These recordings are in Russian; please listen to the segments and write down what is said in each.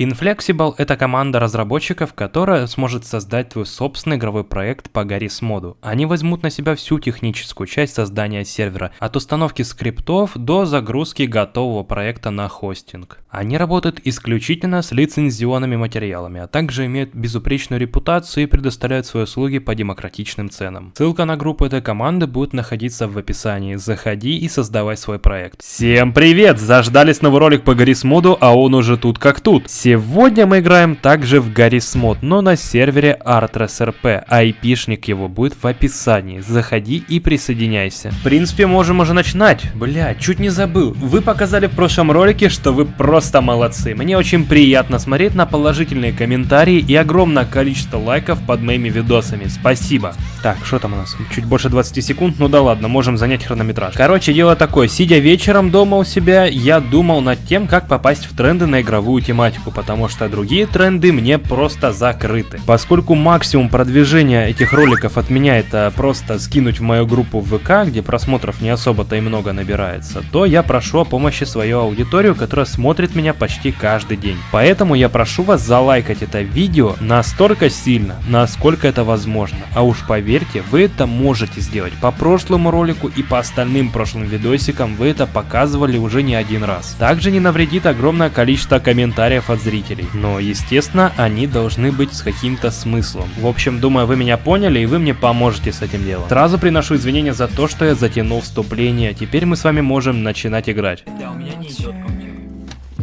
Inflexible — это команда разработчиков, которая сможет создать твой собственный игровой проект по Garry's моду. Они возьмут на себя всю техническую часть создания сервера, от установки скриптов до загрузки готового проекта на хостинг. Они работают исключительно с лицензионными материалами, а также имеют безупречную репутацию и предоставляют свои услуги по демократичным ценам. Ссылка на группу этой команды будет находиться в описании. Заходи и создавай свой проект. Всем привет! Заждались новый ролик по Garry's моду, а он уже тут как тут. Сегодня мы играем также в Garry's Mod, но на сервере ArtRSRP, а IP-шник его будет в описании. Заходи и присоединяйся. В принципе, можем уже начинать. Бля, чуть не забыл. Вы показали в прошлом ролике, что вы просто молодцы. Мне очень приятно смотреть на положительные комментарии и огромное количество лайков под моими видосами. Спасибо. Так, что там у нас? Чуть больше 20 секунд? Ну да ладно, можем занять хронометраж. Короче, дело такое. Сидя вечером дома у себя, я думал над тем, как попасть в тренды на игровую тематику потому что другие тренды мне просто закрыты. Поскольку максимум продвижения этих роликов от меня это просто скинуть в мою группу в ВК, где просмотров не особо-то и много набирается, то я прошу о помощи свою аудиторию, которая смотрит меня почти каждый день. Поэтому я прошу вас залайкать это видео настолько сильно, насколько это возможно. А уж поверьте, вы это можете сделать. По прошлому ролику и по остальным прошлым видосикам вы это показывали уже не один раз. Также не навредит огромное количество комментариев от зрителей. Но, естественно, они должны быть с каким-то смыслом. В общем, думаю, вы меня поняли и вы мне поможете с этим делом. Сразу приношу извинения за то, что я затянул вступление. Теперь мы с вами можем начинать играть. Да, у меня не идет.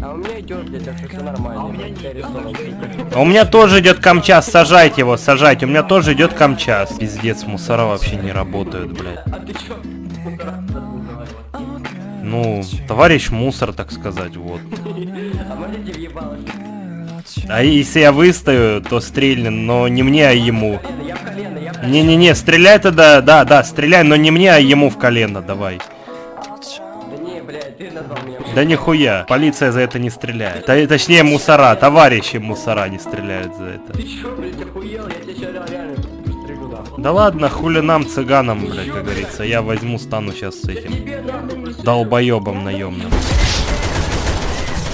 А у меня идет, блядь, так что все нормально. А у меня не-. А у меня тоже идет камчас, сажайте его, сажайте. У меня тоже идет камчас. Пиздец, мусора вообще не работают, блядь. А ты чё? Ну, товарищ мусор, так сказать, вот. А если я выстою, то стрельнет, но не мне, а ему. Не-не-не, стреляй тогда, да, да, стреляй, но не мне, а ему в колено, давай. Да. Да нихуя, полиция за это не стреляет. Т- точнее, мусора, товарищи мусора не стреляют за это. Ты чё, блядь, охуел? Я тебя сейчас реально пристрелю, нахуй. Да ладно, хули нам, цыганам, блядь, как говорится. Я возьму, стану сейчас с этим. Долбоебом наемным.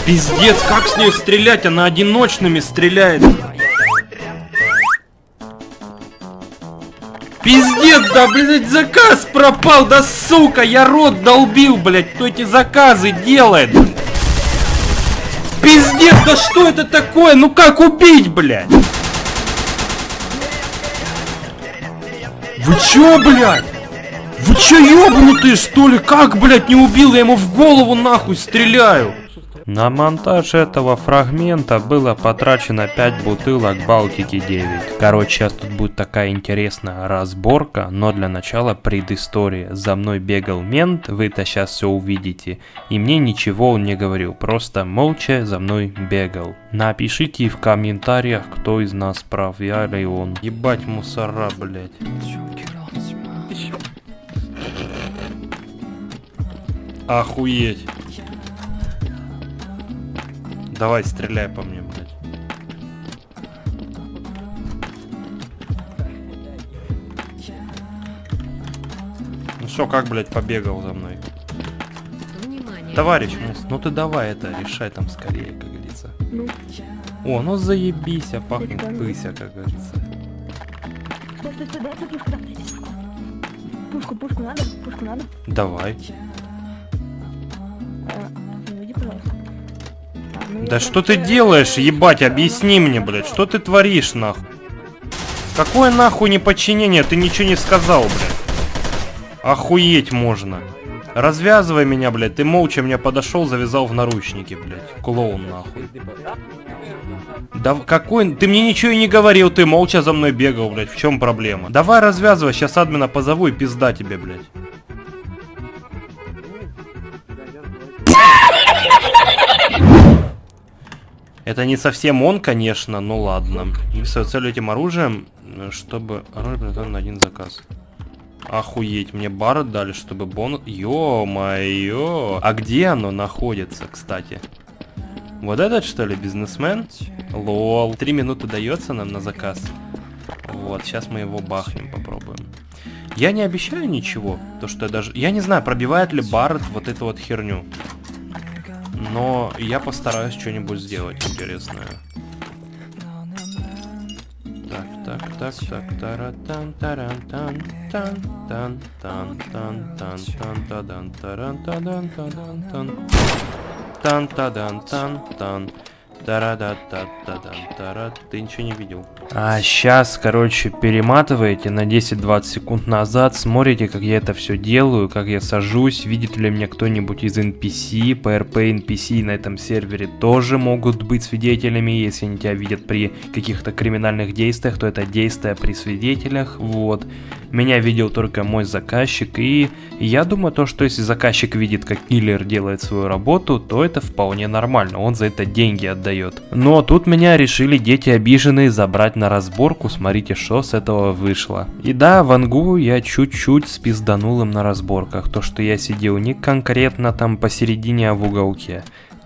Пиздец, как с ней стрелять? Она одиночными стреляет. Пиздец, да, блядь, заказ пропал, да сука, я рот долбил, блядь, кто эти заказы делает? Пиздец, да что это такое? Ну как убить, блядь? Вы чё, блядь? Вы чё, ёбнутые, что ли? Как, блядь, не убил? Я ему в голову нахуй стреляю. На монтаж этого фрагмента было потрачено 5 бутылок Балтики 9. Короче, сейчас тут будет такая интересная разборка, но для начала предыстория. За мной бегал мент, вы это сейчас все увидите. И мне ничего он не говорил, просто молча за мной бегал. Напишите в комментариях, кто из нас прав, я или он. Ебать мусора, блядь. Охуеть. Давай, стреляй по мне, блядь. Ну что, как, блядь, побегал за мной? Внимание. Товарищ Мус, ну ты давай это, решай там скорее, как говорится. Ну, О, ну заебись, а пахнет пыся, как говорится. Пушку, пушку надо? Пушку надо? Давай. Да что ты делаешь, ебать, объясни мне, блядь, что ты творишь, нахуй? Какое нахуй неподчинение, ты ничего не сказал, блядь. Охуеть можно. Развязывай меня, блядь, ты молча мне подошел, завязал в наручники, блядь. Клоун, нахуй. Да какой... Ты мне ничего и не говорил, ты молча за мной бегал, блядь, в чем проблема? Давай развязывай, сейчас админа позову и пизда тебе, блядь. Это не совсем он, конечно, но ладно. Свою цель этим оружием, чтобы оружие приготовлено на один заказ. Охуеть, мне бар дали, чтобы бонус... Ё-моё! А где оно находится, кстати? Вот этот, что ли, бизнесмен? Лол. Три минуты дается нам на заказ. Вот, сейчас мы его бахнем, попробуем. Я не обещаю ничего, то что я даже... Я не знаю, пробивает ли Барретт вот эту вот херню. Но я постараюсь что-нибудь сделать интересное. Так, так, так, так, таратан, тарантан, тан, тан, тан, тан, тан, тан, тадан, таран, тадан, тадан, тан, тан, тадан, тан, тан. тара та та тара Ты ничего не видел. А сейчас, короче, перематываете на 10-20 секунд назад, смотрите, как я это все делаю, как я сажусь, видит ли меня кто-нибудь из NPC, PRP NPC на этом сервере тоже могут быть свидетелями, если они тебя видят при каких-то криминальных действиях, то это действия при свидетелях, вот. Меня видел только мой заказчик, и я думаю, то, что если заказчик видит, как киллер делает свою работу, то это вполне нормально, он за это деньги отдает. Но тут меня решили дети обиженные забрать на разборку, смотрите, что с этого вышло. И да, Вангу я чуть-чуть спизданул им на разборках, то, что я сидел не конкретно там посередине, а в уголке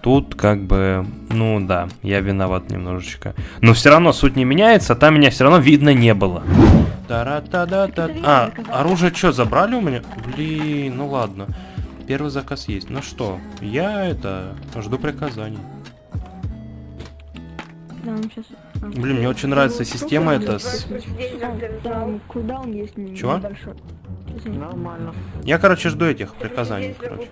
тут как бы, ну да, я виноват немножечко. Но все равно суть не меняется, там меня все равно видно не было. Тара -та -да -та. А, оружие что, забрали у меня? Блин, ну ладно. Первый заказ есть. Ну что, я это, жду приказаний. Да, он сейчас... Блин, мне очень нравится система эта с... Там кулдаун есть Чего? Нормально. Я, короче, жду этих приказаний, Если короче.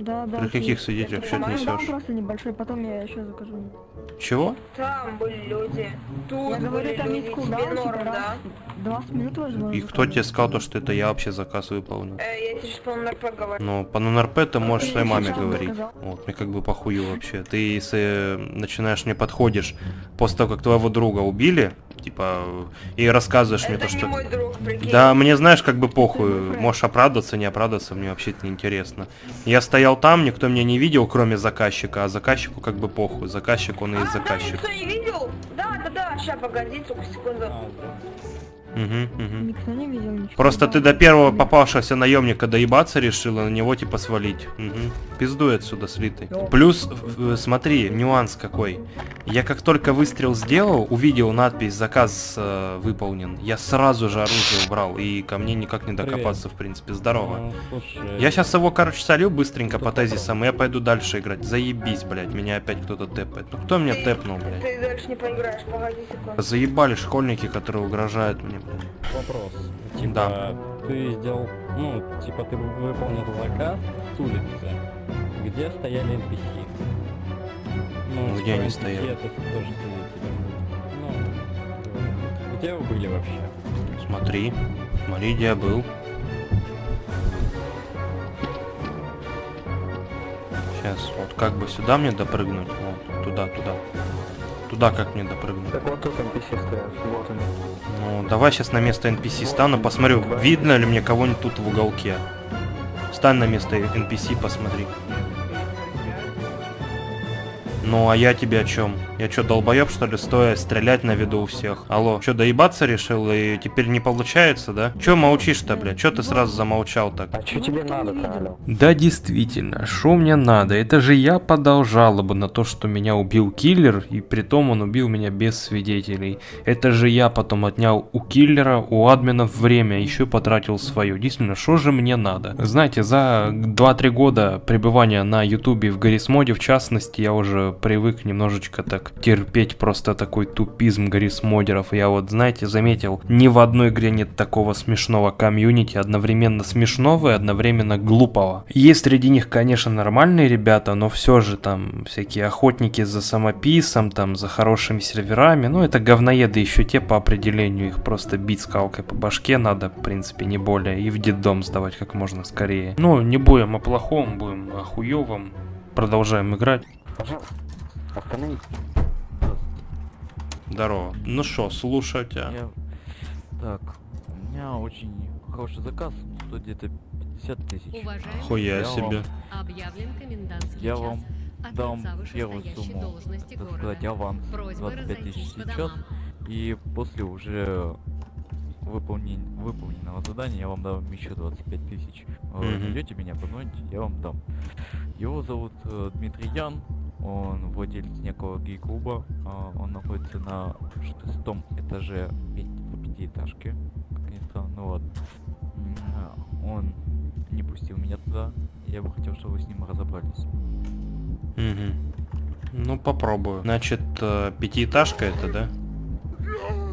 Да, да. При каких свидетелях что ты несешь? просто небольшой, потом я еще закажу. Чего? Там были люди. Тут Я говорю, там есть кулдаун, норм, типа, да? раз, 20 минут возможно. И кто тебе сказал то, что это я вообще заказ выполнил? Э, я тебе сейчас по НРП говорю. Ну, по НРП ты можешь своей маме говорить. сказал. Вот, мне как бы похую вообще. Ты если начинаешь мне подходишь после того, как твоего друга убили, типа, и рассказываешь мне Это то, не что... мой друг, прикинь. Да, мне знаешь, как бы похуй. Можешь оправдаться, не оправдаться, мне вообще это не интересно. Я стоял там, никто меня не видел, кроме заказчика, а заказчику как бы похуй. Заказчик, он и А, есть да, заказчик. никто не видел? Да, да, да, сейчас, погоди, только секунду. Угу, угу. Никто не видел ничего. Просто ты до первого попавшегося наемника доебаться решила, на него типа свалить. Угу. Пиздуй отсюда слитый. Плюс, смотри, нюанс какой. Я как только выстрел сделал, увидел надпись «Заказ э, выполнен», я сразу же оружие убрал, и ко мне никак не докопаться, в принципе. Здорово. Ну, слушай, Я сейчас его, короче, солю быстренько по тезисам, и я пойду дальше играть. Заебись, блядь, меня опять кто-то тэпает. Ну кто меня тэпнул, блядь? Ты дальше не поиграешь, погоди секунду. Заебали школьники, которые угрожают мне. Вопрос. Типа, Да. ты сделал, ну, типа, ты выполнил заказ с улицы, где стояли NPC. Ну, Где типа, они NPC стояли? Это тоже. Ну, где вы были вообще? Смотри, смотри, где я был. Сейчас, вот как бы сюда мне допрыгнуть? Вот, туда, туда. Туда как мне допрыгнуть? Так вот тут NPC стоят, давай сейчас на место NPC стану, посмотрю, видно ли мне кого-нибудь тут в уголке. Стань на место NPC, посмотри. Ну, а я тебе о чем? Я что, долбоеб, что ли, стоя стрелять на виду у всех? Алло, что, доебаться решил и теперь не получается, да? Че молчишь-то, блядь? Че ты сразу замолчал так? А что тебе надо-то, алло? Да, действительно, что мне надо? Это же я подал жалобу на то, что меня убил киллер, и при том он убил меня без свидетелей. Это же я потом отнял у киллера, у админов время, еще потратил свое. Действительно, что же мне надо? Знаете, за 2-3 года пребывания на ютубе в Гаррисмоде, в частности, я уже привык немножечко так терпеть просто такой тупизм Гаррисмодеров. Я вот, знаете, заметил, ни в одной игре нет такого смешного комьюнити, одновременно смешного и одновременно глупого. Есть среди них, конечно, нормальные ребята, но все же там всякие охотники за самописом, там за хорошими серверами, ну это говноеды еще те по определению, их просто бить скалкой по башке надо, в принципе, не более, и в детдом сдавать как можно скорее. Ну, не будем о плохом, будем о хуевом. Продолжаем играть. Остановись. Здорово. Ну что, слушаю тебя. Я... Так, у меня очень хороший заказ, стоит где-то 50 тысяч. Уважаемый, Хуя Я себе. объявлен комендантский Я час. вам дам первую сумму, должности так сказать, аванс Просьба 25 тысяч сейчас, и после уже выполнен... выполненного задания я вам дам еще 25 тысяч. Вы Мгм. Найдете меня, позвоните, я вам дам. Его зовут э, Дмитрий Ян, он владелец некого гей-клуба, а, он находится на шестом этаже пяти- пятиэтажки, как ни странно, ну а, Он не пустил меня туда, я бы хотел, чтобы вы с ним разобрались. Угу. Ну, попробую. Значит, э, пятиэтажка это, да?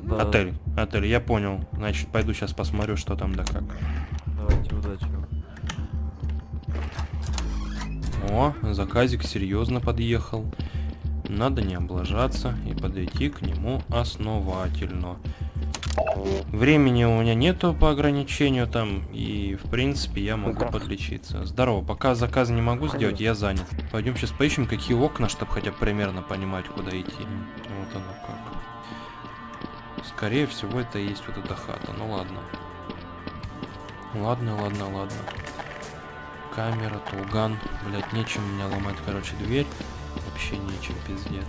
Да, Отель. Отель, я понял. Значит, пойду сейчас посмотрю, что там да как. О, заказик серьезно подъехал. Надо не облажаться и подойти к нему основательно. Времени у меня нету по ограничению там, и в принципе я могу подлечиться. Здорово, пока заказ не могу сделать, я занят. Пойдем сейчас поищем, какие окна, чтобы хотя бы примерно понимать, куда идти. Вот оно как. Скорее всего, это и есть вот эта хата. Ну ладно. Ладно, ладно, ладно. Камера, тулган. Блять, нечем меня ломать, короче, дверь. Вообще нечем, пиздец.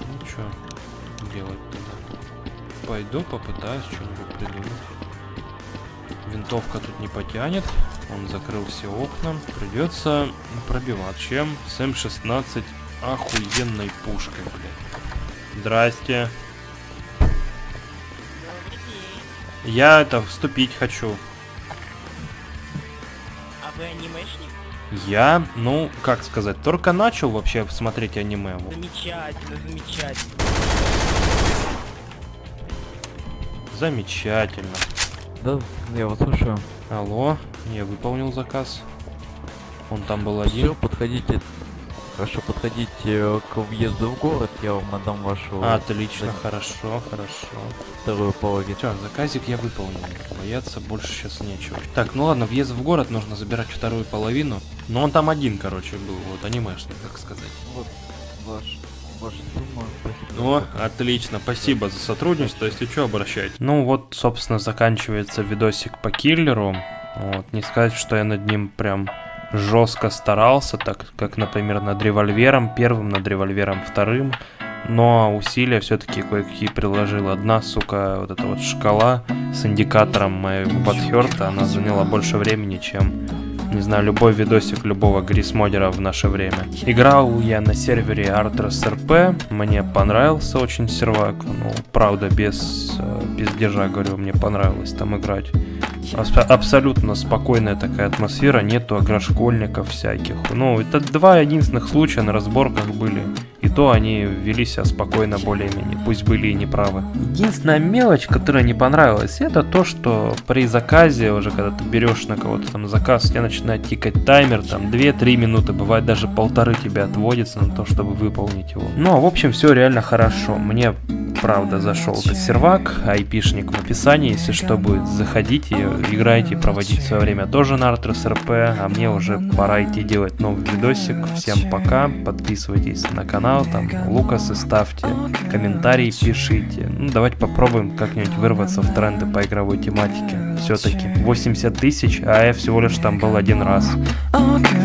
Ну чё делать тогда? Пойду попытаюсь что-нибудь придумать. Винтовка тут не потянет. Он закрыл все окна. Придется пробивать. Чем? С М16 охуенной пушкой, блядь. Здрасте. Я это вступить хочу. Вы анимешник? Я, ну, как сказать, только начал вообще смотреть аниме. Замечательно, замечательно. Замечательно. Да, я вас слушаю. Алло, я выполнил заказ. Он там был Все, один. подходите. Хорошо, подходите к въезду в город, я вам отдам вашу Отлично, да. хорошо, хорошо. вторую половину. Все, заказик я выполнил. Бояться больше сейчас нечего. Так, ну ладно, въезд в город нужно забирать вторую половину. Но он там один, короче, был, вот анимешный, как сказать. Вот ваш, ваша сумма. Спасибо. О, отлично, спасибо за сотрудничество, если что, обращайтесь. Ну вот, собственно, заканчивается видосик по киллеру. Вот, не сказать, что я над ним прям жестко старался, так как, например, над револьвером первым, над револьвером вторым. Но усилия все-таки кое-какие приложил. Одна, сука, вот эта вот шкала с индикатором моего подхерта, она заняла больше времени, чем не знаю, любой видосик любого грисмодера в наше время. Играл я на сервере Artros RP, мне понравился очень сервак, ну, правда, без, э, без держа, говорю, мне понравилось там играть. Абс- абсолютно спокойная такая атмосфера, нету агрошкольников всяких. Ну, это два единственных случая на разборках были. И то они вели себя спокойно более-менее, пусть были и неправы. Единственная мелочь, которая не понравилась, это то, что при заказе, уже когда ты берешь на кого-то там заказ, у тебя начинает тикать таймер, там 2-3 минуты, бывает даже полторы тебе отводится на то, чтобы выполнить его. Но, в общем, все реально хорошо. Мне правда зашел этот сервак, айпишник в описании, если что будет, заходите, играйте, проводите свое время тоже на Artros RP, а мне уже пора идти делать новый видосик. Всем пока, подписывайтесь на канал, там Лукасы ставьте, комментарии пишите. Ну давайте попробуем как-нибудь вырваться в тренды по игровой тематике. Все-таки 80 тысяч, а я всего лишь там был один раз. Okay.